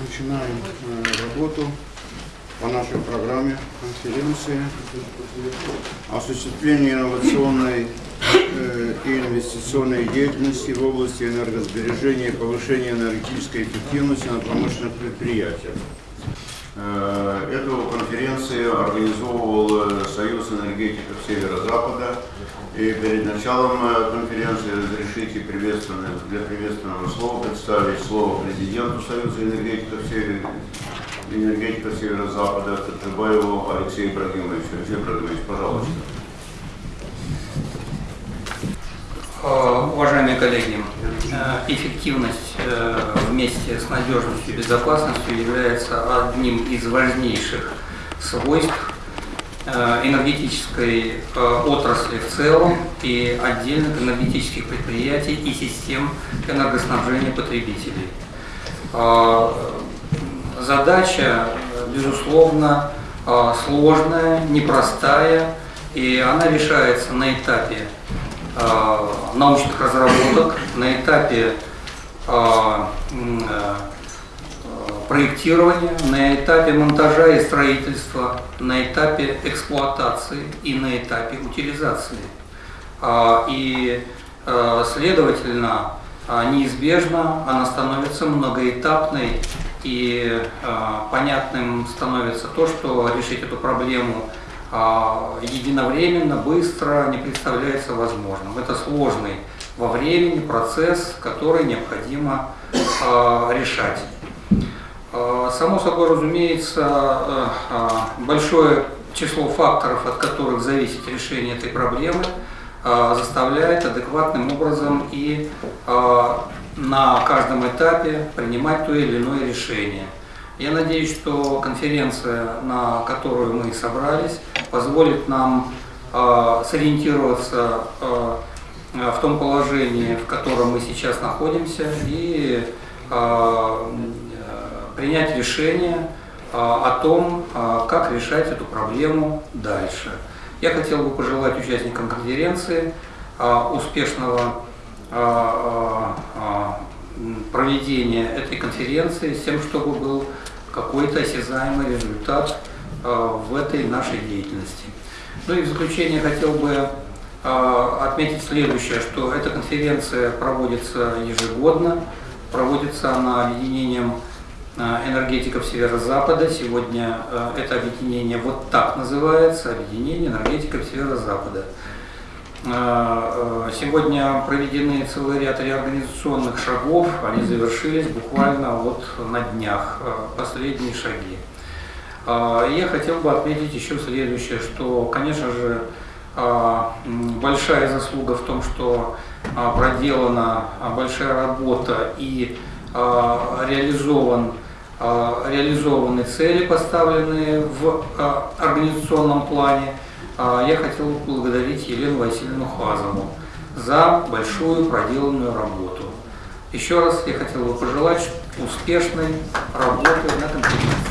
Начинаем э, работу по нашей программе конференции осуществление инновационной э, и инвестиционной деятельности в области энергосбережения и повышения энергетической эффективности на промышленных предприятиях. Э, Эту конференцию организовывал Союз энергетиков Северо-Запада. И перед началом э, конференции разрешите приветственное, для приветственного слова представить слово президенту Союза энергетиков, Север... энергетиков Северо-Запада Таджибаеву Алексею Ибрагимовичу. Алексей Ибрагимович, пожалуйста. Э, Уважаемые коллеги, э, эффективность вместе с надежностью и безопасностью является одним из важнейших свойств энергетической э, отрасли в целом и отдельных энергетических предприятий и систем энергоснабжения потребителей. Э, Задача, э, безусловно, э, сложная, непростая, и она решается на этапе э, научных разработок, на этапе э, э, проектирования, на этапе монтажа и строительства, на этапе эксплуатации и на этапе утилизации. А, И, э, следовательно, а, неизбежно она становится многоэтапной и понятным становится то, что решить эту проблему а, единовременно, быстро не представляется возможным. Это сложный во времени процесс, который необходимо а, решать. А, Само собой разумеется, э, а, большое число факторов, от которых зависит решение этой проблемы, заставляет адекватным образом и на каждом этапе принимать то или иное решение. Я надеюсь, что конференция, на которую мы собрались, позволит нам э, сориентироваться э, в том положении, в котором мы сейчас находимся, и э, принять решение э, о том, э, как решать эту проблему дальше. Я хотел бы пожелать участникам конференции э, успешного проведения этой конференции с тем, чтобы был какой-то осязаемый результат в этой нашей деятельности. Ну и в заключение хотел бы отметить следующее, что эта конференция проводится ежегодно, проводится она объединением энергетиков Северо-Запада. Сегодня э, это объединение вот так называется, объединение энергетиков Северо-Запада. Э, э, Сегодня проведены целый ряд реорганизационных шагов, они завершились буквально вот на днях, э, последние шаги. Э, Я хотел бы отметить еще следующее, что, конечно же, большая заслуга в том, что проделана большая работа и реализован реализованы цели, поставленные в э, организационном плане. А, Я хотел поблагодарить Елену Васильевну Хазову за большую проделанную работу. Еще раз я хотел бы пожелать успешной работы на конференции.